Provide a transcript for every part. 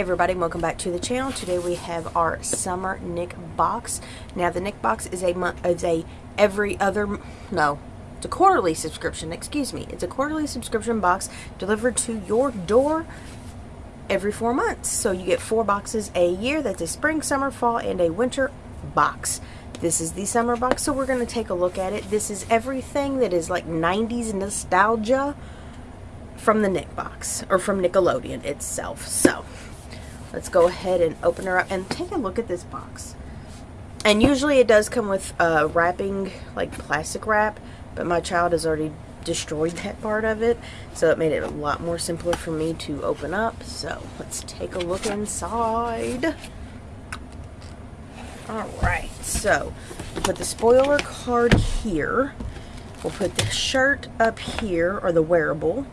Everybody, welcome back to the channel. Today we have our summer Nick box. Now the Nick box is a month is a every other no, it's a quarterly subscription, excuse me. It's a quarterly subscription box delivered to your door every 4 months. So you get 4 boxes a year. That's a spring, summer, fall and a winter box. This is the summer box, so we're going to take a look at it. This is everything that is like 90s nostalgia from the Nick box, or from Nickelodeon itself. So, let's go ahead and open her up and take a look at this box. And usually it does come with uh, wrapping, like plastic wrap, but my child has already destroyed that part of it, so it made it a lot more simpler for me to open up. So let's take a look inside. Alright, so we'll put the spoiler card here. We'll put the shirt up here, or the wearable.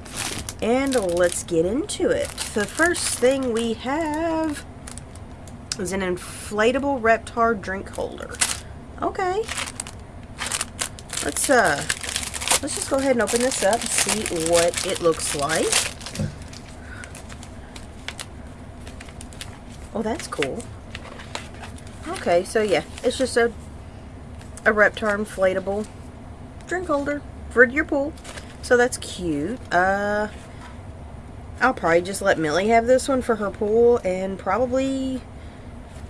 And let's get into it. The first thing we have is an inflatable Reptar drink holder. Okay. Let's uh let's just go ahead and open this up and see what it looks like. Oh, that's cool. Okay, so yeah, it's just a a Reptar inflatable drink holder for your pool. So that's cute. Uh I'll probably just let Millie have this one for her pool and probably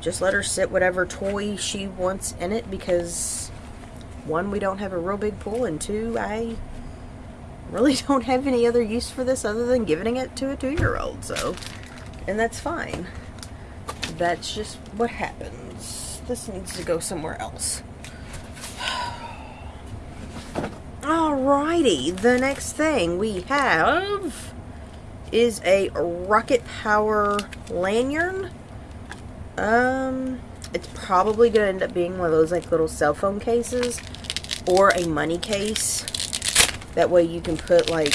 just let her sit whatever toy she wants in it because one, we don't have a real big pool and two, I really don't have any other use for this other than giving it to a two-year-old. So, and that's fine. That's just what happens. This needs to go somewhere else. Alrighty, the next thing we have is a rocket power lanyard. Um, it's probably going to end up being one of those like little cell phone cases or a money case. That way you can put like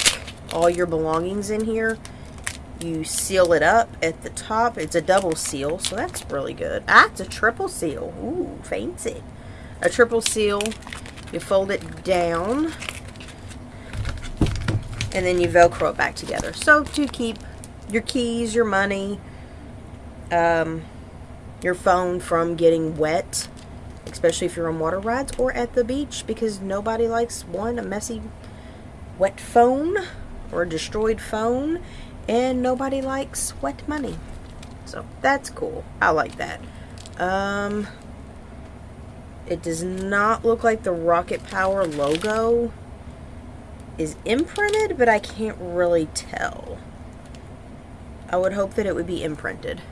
all your belongings in here. You seal it up at the top. It's a double seal, so that's really good. Ah, it's a triple seal. Ooh, fancy. A triple seal. You fold it down and then you velcro it back together. So to keep your keys your money um, your phone from getting wet especially if you're on water rides or at the beach because nobody likes one a messy wet phone or a destroyed phone and nobody likes wet money. So that's cool. I like that. Um, it does not look like the Rocket Power logo is imprinted, but I can't really tell. I would hope that it would be imprinted,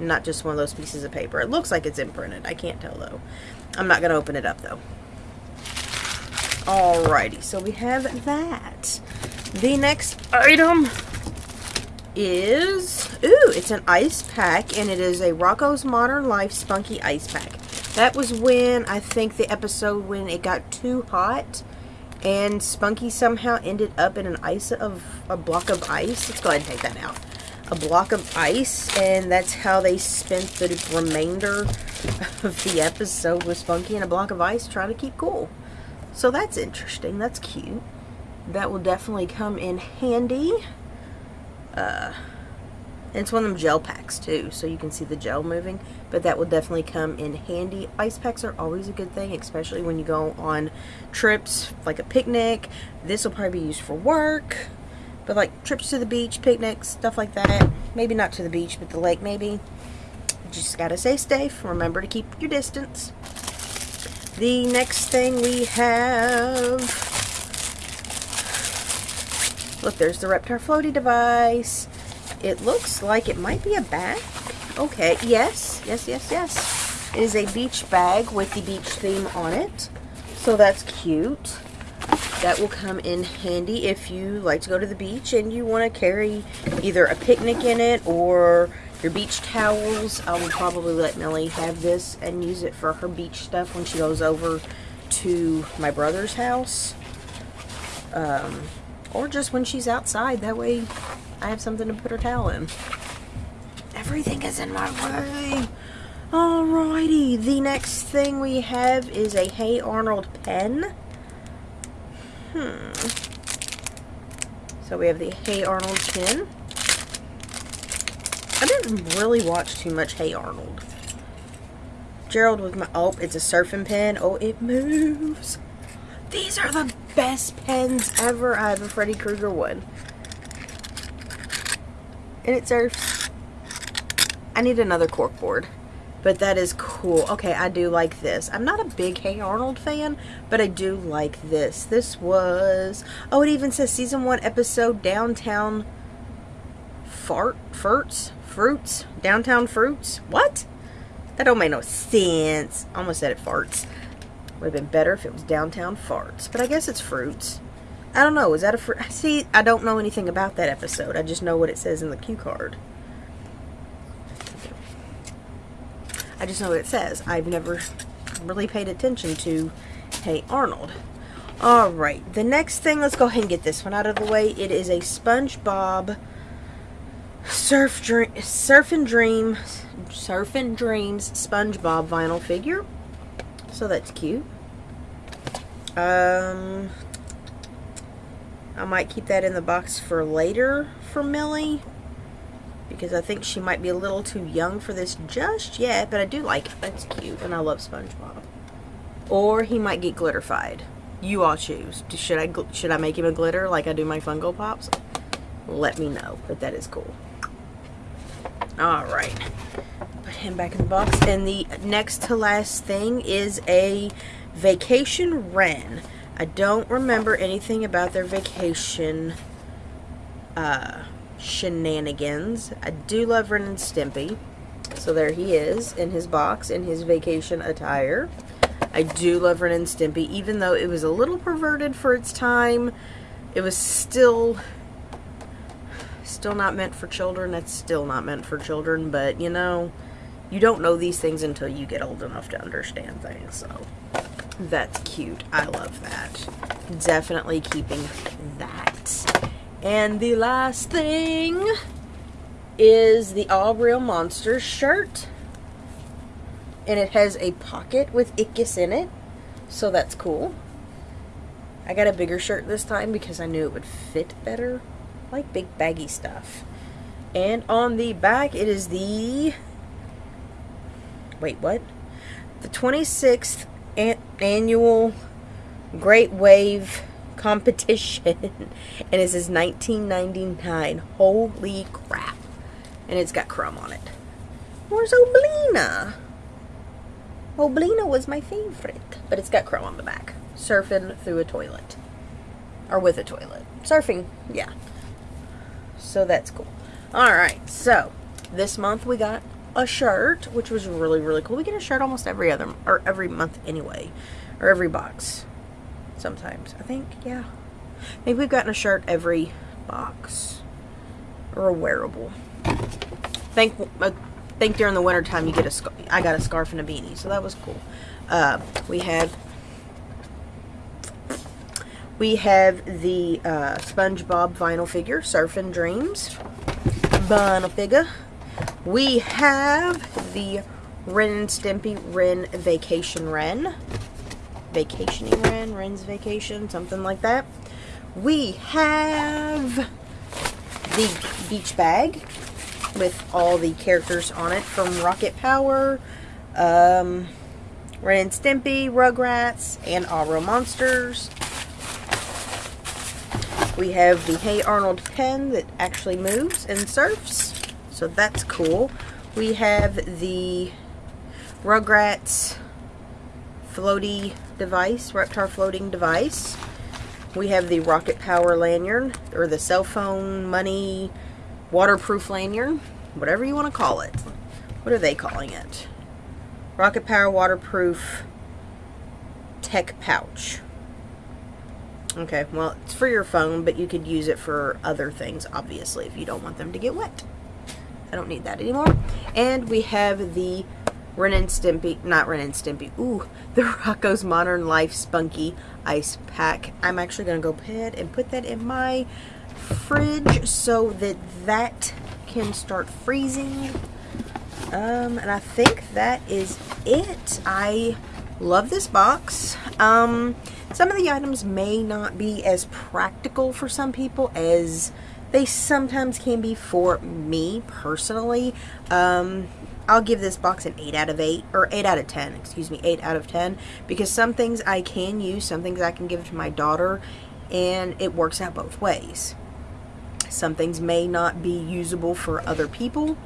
not just one of those pieces of paper. It looks like it's imprinted. I can't tell, though. I'm not going to open it up, though. Alrighty, so we have that. The next item is, ooh, it's an ice pack, and it is a Rocco's Modern Life Spunky Ice Pack. That was when, I think, the episode when it got too hot and Spunky somehow ended up in an ice of a block of ice. Let's go ahead and take that out. A block of ice, and that's how they spent the remainder of the episode with Spunky in a block of ice trying to keep cool. So that's interesting. That's cute. That will definitely come in handy. Uh, and it's one of them gel packs too, so you can see the gel moving. But that will definitely come in handy. Ice packs are always a good thing, especially when you go on trips, like a picnic. This will probably be used for work. But like trips to the beach, picnics, stuff like that. Maybe not to the beach, but the lake maybe. Just gotta stay safe. Remember to keep your distance. The next thing we have... Look, there's the Reptar floaty device. It looks like it might be a bag. Okay, yes, yes, yes, yes. It is a beach bag with the beach theme on it. So that's cute. That will come in handy if you like to go to the beach and you want to carry either a picnic in it or your beach towels. I will probably let Millie have this and use it for her beach stuff when she goes over to my brother's house. Um, or just when she's outside. That way I have something to put her towel in. Everything is in my way. Alrighty, the next thing we have is a Hey Arnold pen. Hmm. So we have the Hey Arnold pen. I didn't really watch too much Hey Arnold. Gerald with my, oh, it's a surfing pen. Oh, it moves. These are the best pens ever. I have a Freddy Krueger one. And it surfs. I need another cork board. But that is cool. Okay, I do like this. I'm not a big Hey Arnold fan, but I do like this. This was... Oh, it even says Season 1 episode Downtown Fart? Furts? Fruits? Downtown Fruits? What? That don't make no sense. Almost said it farts. Would have been better if it was Downtown Farts. But I guess it's fruits. I don't know. Is that a fruit? See, I don't know anything about that episode. I just know what it says in the cue card. I just know what it says. I've never really paid attention to Hey Arnold. Alright, the next thing, let's go ahead and get this one out of the way. It is a SpongeBob Surf Dream, Surf and Dream, Surf and Dreams SpongeBob vinyl figure. So that's cute. Um, I might keep that in the box for later for Millie because I think she might be a little too young for this just yet, but I do like it. That's cute, and I love SpongeBob. Or he might get glitterfied. You all choose. Should I should I make him a glitter like I do my Funko Pops? Let me know, but that is cool. All right, put him back in the box. And the next to last thing is a Vacation Ren. I don't remember anything about their vacation uh, shenanigans. I do love Ren and Stimpy. So there he is in his box in his vacation attire. I do love Ren and Stimpy, even though it was a little perverted for its time. It was still still not meant for children. That's still not meant for children, but you know, you don't know these things until you get old enough to understand things. So that's cute. I love that. Definitely keeping that. And the last thing is the Aaahh!!! Real Monsters shirt. And it has a pocket with Ickis in it. So that's cool. I got a bigger shirt this time because I knew it would fit better. I like big baggy stuff. And on the back it is the... Wait, what? The 26th an annual Great Wave competition. and it says 1999. Holy crap. And it's got Crumb on it. Where's Oblina? Oblina was my favorite. But it's got Crumb on the back. Surfing through a toilet. Or with a toilet. Surfing, yeah. So that's cool. Alright, so this month we got a shirt, which was really, really cool. We get a shirt almost every other, or every month anyway. Or every box sometimes. I think, yeah. Maybe we've gotten a shirt every box. Or a wearable. think, I think during the winter time you get a, I got a scarf and a beanie, so that was cool. Uh, we have, we have the uh, SpongeBob vinyl figure, Surfing Dreams vinyl figure. We have the Ren and Stimpy Ren Vacation Ren vacationing Ren, Ren's vacation, something like that. We have the beach bag with all the characters on it from Rocket Power, um, Ren and Stimpy, Rugrats, and Real Monsters. We have the Hey Arnold pen that actually moves and surfs, so that's cool. We have the Rugrats floaty device, Reptar floating device. We have the Rocket Power lanyard, or the cell phone money waterproof lanyard, whatever you want to call it. What are they calling it? Rocket Power waterproof tech pouch. Okay, well, it's for your phone, but you could use it for other things, obviously, if you don't want them to get wet. I don't need that anymore. And we have the Ren and Stimpy, not Ren and Stimpy, ooh, the Rocco's Modern Life Spunky Ice Pack. I'm actually going to go ahead and put that in my fridge so that that can start freezing. Um, and I think that is it. I love this box. Um, some of the items may not be as practical for some people as they sometimes can be for me personally. Um, I'll give this box an 8 out of 8, or 8 out of 10, excuse me, 8 out of 10, because some things I can use, some things I can give to my daughter, and it works out both ways. Some things may not be usable for other people.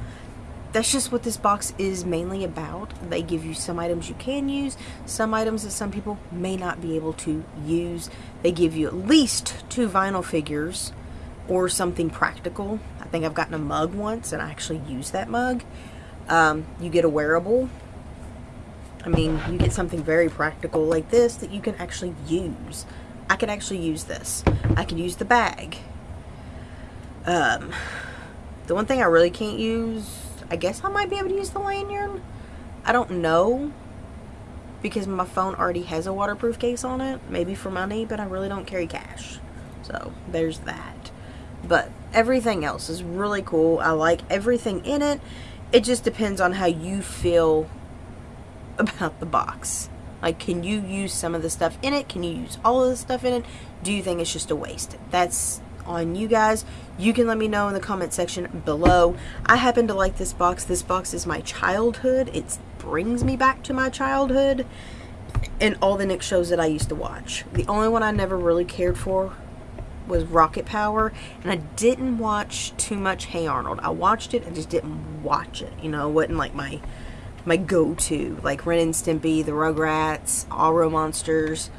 That's just what this box is mainly about. They give you some items you can use, some items that some people may not be able to use. They give you at least two vinyl figures or something practical. I think I've gotten a mug once and I actually used that mug. Um, you get a wearable. I mean, you get something very practical like this that you can actually use. I can actually use this. I can use the bag. Um, the one thing I really can't use, I guess I might be able to use the lanyard. I don't know because my phone already has a waterproof case on it. Maybe for money, but I really don't carry cash. So there's that. But everything else is really cool. I like everything in it it just depends on how you feel about the box. Like, can you use some of the stuff in it? Can you use all of the stuff in it? Do you think it's just a waste? That's on you guys. You can let me know in the comment section below. I happen to like this box. This box is my childhood. It brings me back to my childhood and all the Nick shows that I used to watch. The only one I never really cared for was Rocket Power, and I didn't watch too much Hey Arnold. I watched it, I just didn't watch it. You know, it wasn't like my my go-to, like Ren and Stimpy, the Rugrats, Aro Monsters.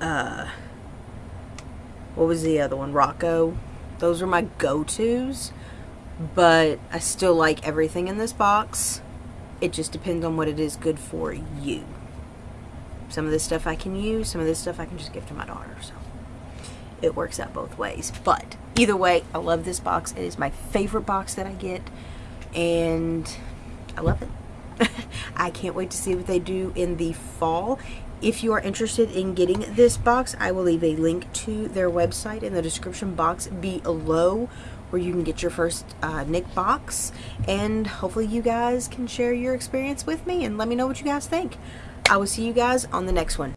Uh, what was the other one? Rocco. Those were my go-tos, but I still like everything in this box. It just depends on what it is good for you. Some of this stuff I can use, some of this stuff I can just give to my daughter. So it works out both ways. But either way, I love this box. It is my favorite box that I get, and I love it. I can't wait to see what they do in the fall. If you are interested in getting this box, I will leave a link to their website in the description box below where you can get your first uh, Nick box. And hopefully you guys can share your experience with me and let me know what you guys think. I will see you guys on the next one.